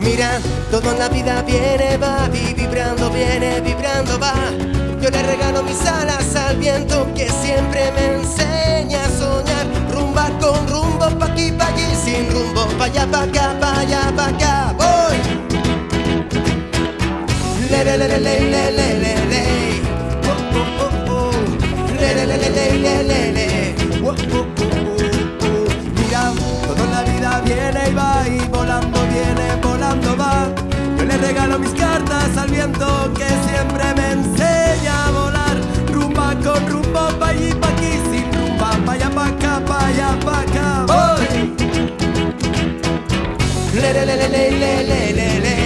Mira, todo en la vida viene, va, vi- vibrando, viene, vibrando, va. Yo le regalo mis alas al viento que siempre me enseña a soñar. Rumba con rumbo, pa' aquí, pa' allí, sin rumbo, pa' allá, pa' acá, Mira, todo en la vida viene y va y volando viene, volando va. Yo le regalo mis cartas al viento que siempre me enseña a volar. Rumba con rumbo, pa' allí, pa' aquí, sin rumba, pa' allá, pa' acá, pa' allá, pa' acá. Le le le le le le le le le.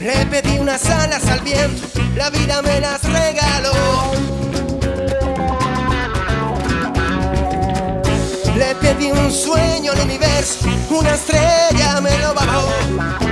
Repetí unas alas al viento, la vida me las regaló. Le pedí un sueño al universo, una estrella me lo bajó.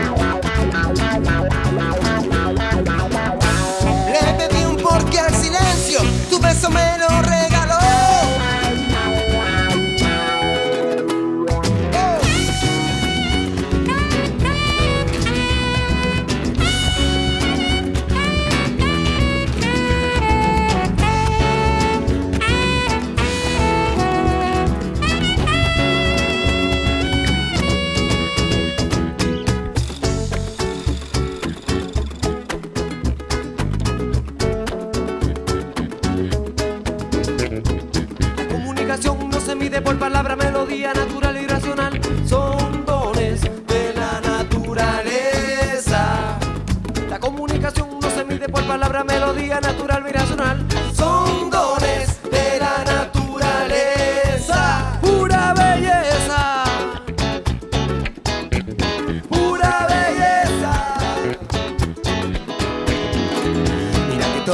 Comunicación no se mide por palabra, melodía natural y racional. Son dones de la naturaleza. La comunicación no se mide por palabra, melodía natural y racional.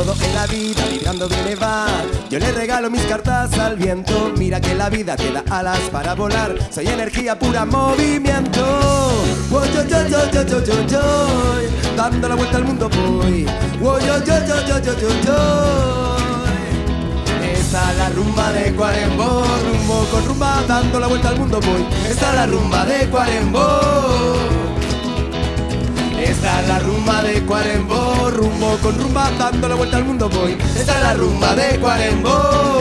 Todo en la vida vibrando viene va. Yo le regalo mis cartas al viento. Mira que la vida te da alas para volar. Soy energía pura movimiento. Oh, yo, yo, yo, yo, yo, yo, yo. Dando la vuelta al mundo voy. Oh, yo, yo, yo, yo, yo, yo, yo. Esta es la rumba de Cuarembó, rumbo con rumba, dando la vuelta al mundo voy. Esta es la rumba de Cuarembó. Esta es la rumba de Cuarembó, rumbo con rumba, dando la vuelta al mundo voy. Esta es la rumba de Cuarembó.